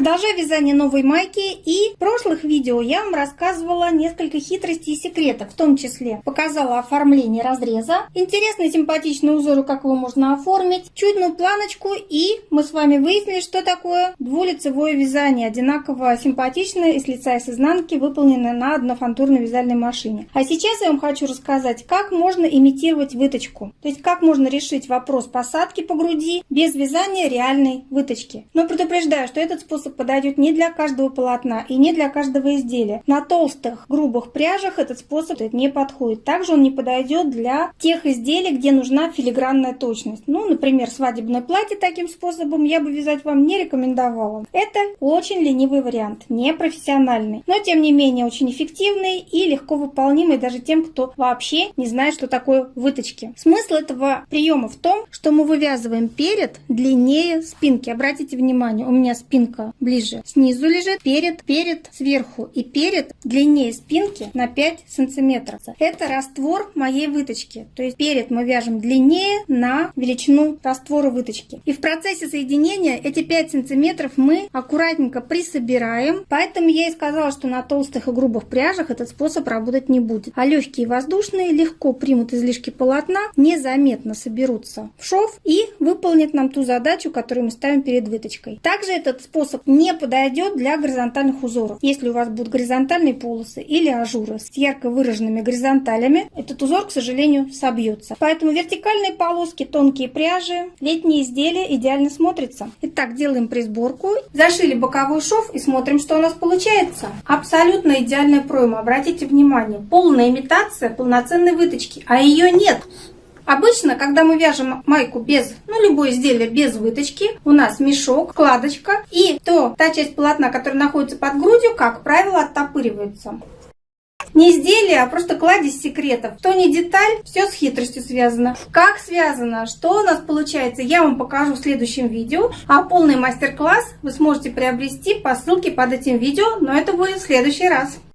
Продолжаю вязание новой майки и в прошлых видео я вам рассказывала несколько хитростей и секретов, в том числе показала оформление разреза, интересный симпатичный узор, как его можно оформить, чудную планочку и мы с вами выяснили, что такое двулицевое вязание, одинаково симпатичное и с лица и с изнанки, выполненное на однофантурной вязальной машине. А сейчас я вам хочу рассказать, как можно имитировать выточку, то есть как можно решить вопрос посадки по груди без вязания реальной выточки. Но предупреждаю, что этот способ способ подойдет не для каждого полотна и не для каждого изделия. На толстых, грубых пряжах этот способ не подходит. Также он не подойдет для тех изделий, где нужна филигранная точность. Ну, например, свадебное платье таким способом я бы вязать вам не рекомендовала. Это очень ленивый вариант, не профессиональный, но тем не менее очень эффективный и легко выполнимый даже тем, кто вообще не знает, что такое выточки. Смысл этого приема в том, что мы вывязываем перед длиннее спинки. Обратите внимание, у меня спинка ближе. Снизу лежит перед, перед, сверху и перед длиннее спинки на 5 сантиметров. Это раствор моей выточки. То есть перед мы вяжем длиннее на величину раствора выточки. И в процессе соединения эти 5 сантиметров мы аккуратненько присобираем. Поэтому я и сказала, что на толстых и грубых пряжах этот способ работать не будет. А легкие воздушные легко примут излишки полотна, незаметно соберутся в шов и выполнят нам ту задачу, которую мы ставим перед выточкой. Также этот способ не подойдет для горизонтальных узоров. Если у вас будут горизонтальные полосы или ажуры с ярко выраженными горизонталями, этот узор, к сожалению, собьется. Поэтому вертикальные полоски, тонкие пряжи, летние изделия идеально смотрятся. Итак, делаем присборку. Зашили боковой шов и смотрим, что у нас получается. Абсолютно идеальная пройма. Обратите внимание, полная имитация полноценной выточки, а ее нет. Обычно, когда мы вяжем майку без, ну, любое изделие без выточки, у нас мешок, складочка, и то та часть полотна, которая находится под грудью, как правило, оттопыривается. Не изделие, а просто кладезь секретов. То не деталь, все с хитростью связано. Как связано, что у нас получается, я вам покажу в следующем видео. А полный мастер-класс вы сможете приобрести по ссылке под этим видео, но это будет в следующий раз.